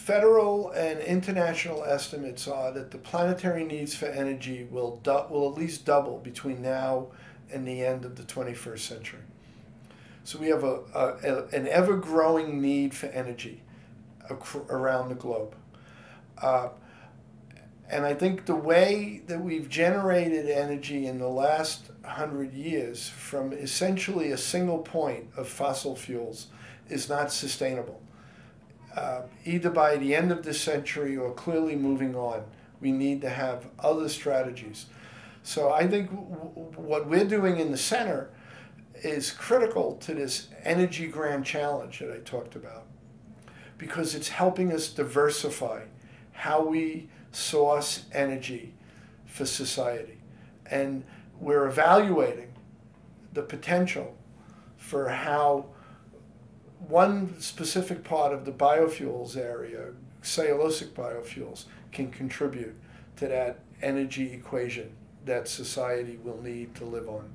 federal and international estimates are that the planetary needs for energy will will at least double between now and the end of the 21st century. So we have a, a, a an ever growing need for energy around the globe. Uh, and I think the way that we've generated energy in the last hundred years from essentially a single point of fossil fuels is not sustainable. Uh, either by the end of this century or clearly moving on, we need to have other strategies. So I think what we're doing in the center is critical to this energy grand challenge that I talked about because it's helping us diversify how we source energy for society. And we're evaluating the potential for how one specific part of the biofuels area, cellulosic biofuels, can contribute to that energy equation that society will need to live on.